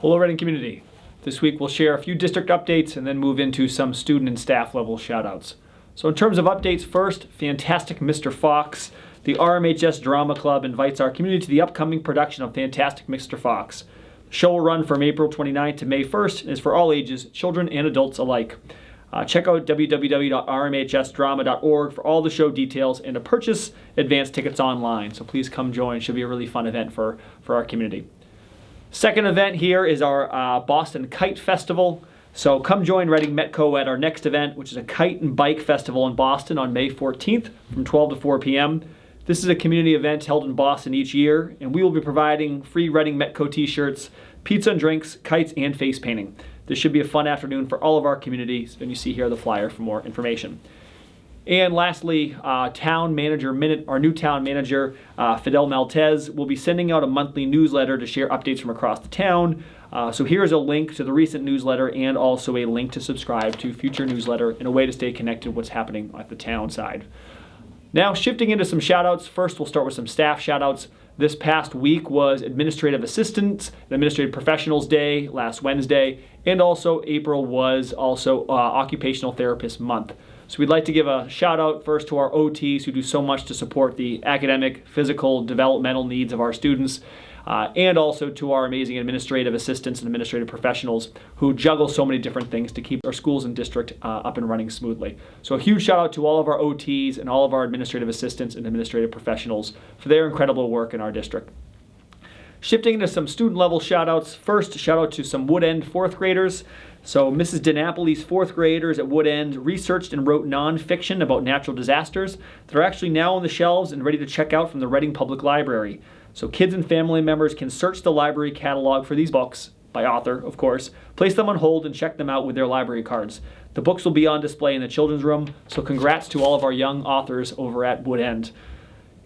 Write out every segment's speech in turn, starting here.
Hello Reading community. This week we'll share a few district updates and then move into some student and staff level shoutouts. So in terms of updates first, fantastic Mr. Fox. The RMHS Drama Club invites our community to the upcoming production of Fantastic Mr. Fox. The show will run from April 29th to May 1st and is for all ages, children and adults alike. Uh, check out www.rmhsdrama.org for all the show details and to purchase advance tickets online. So please come join. It should be a really fun event for, for our community. Second event here is our uh, Boston Kite Festival. So come join Reading Metco at our next event, which is a kite and bike festival in Boston on May 14th from 12 to 4 p.m. This is a community event held in Boston each year, and we will be providing free Reading Metco t-shirts, pizza and drinks, kites, and face painting. This should be a fun afternoon for all of our communities, and you see here the flyer for more information. And lastly, uh, town manager minute, our new town manager, uh, Fidel Maltez, will be sending out a monthly newsletter to share updates from across the town. Uh, so here's a link to the recent newsletter and also a link to subscribe to future newsletter and a way to stay connected what's happening at the town side. Now shifting into some shoutouts. First, we'll start with some staff shoutouts. This past week was Administrative Assistants Administrative Professionals Day last Wednesday, and also April was also uh, Occupational Therapist Month. So we'd like to give a shout out first to our OTs who do so much to support the academic, physical, developmental needs of our students. Uh, and also to our amazing administrative assistants and administrative professionals who juggle so many different things to keep our schools and district uh, up and running smoothly. So a huge shout out to all of our OTs and all of our administrative assistants and administrative professionals for their incredible work in our district. Shifting into some student level shout outs. First, shout out to some Wood End fourth graders. So Mrs. DiNapoli's fourth graders at Wood End researched and wrote nonfiction about natural disasters that are actually now on the shelves and ready to check out from the Reading Public Library. So kids and family members can search the library catalog for these books, by author, of course, place them on hold and check them out with their library cards. The books will be on display in the children's room, so congrats to all of our young authors over at Wood End.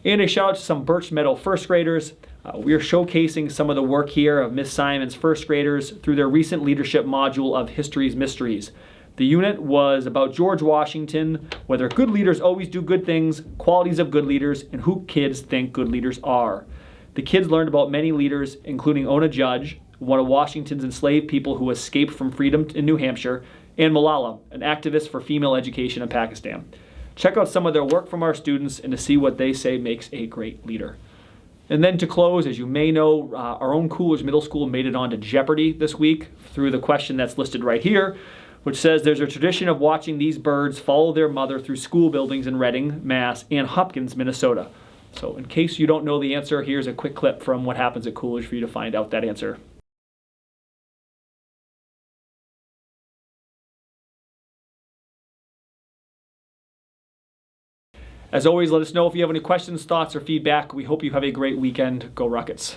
And a shout out to some Birch Meadow first graders. Uh, we are showcasing some of the work here of Miss Simon's first graders through their recent leadership module of History's Mysteries. The unit was about George Washington, whether good leaders always do good things, qualities of good leaders, and who kids think good leaders are. The kids learned about many leaders, including Ona Judge, one of Washington's enslaved people who escaped from freedom in New Hampshire, and Malala, an activist for female education in Pakistan. Check out some of their work from our students and to see what they say makes a great leader. And then to close, as you may know, uh, our own Coolidge Middle School made it onto Jeopardy this week through the question that's listed right here, which says there's a tradition of watching these birds follow their mother through school buildings in Reading, Mass, and Hopkins, Minnesota. So in case you don't know the answer, here's a quick clip from what happens at Coolidge for you to find out that answer. As always, let us know if you have any questions, thoughts, or feedback. We hope you have a great weekend. Go Rockets.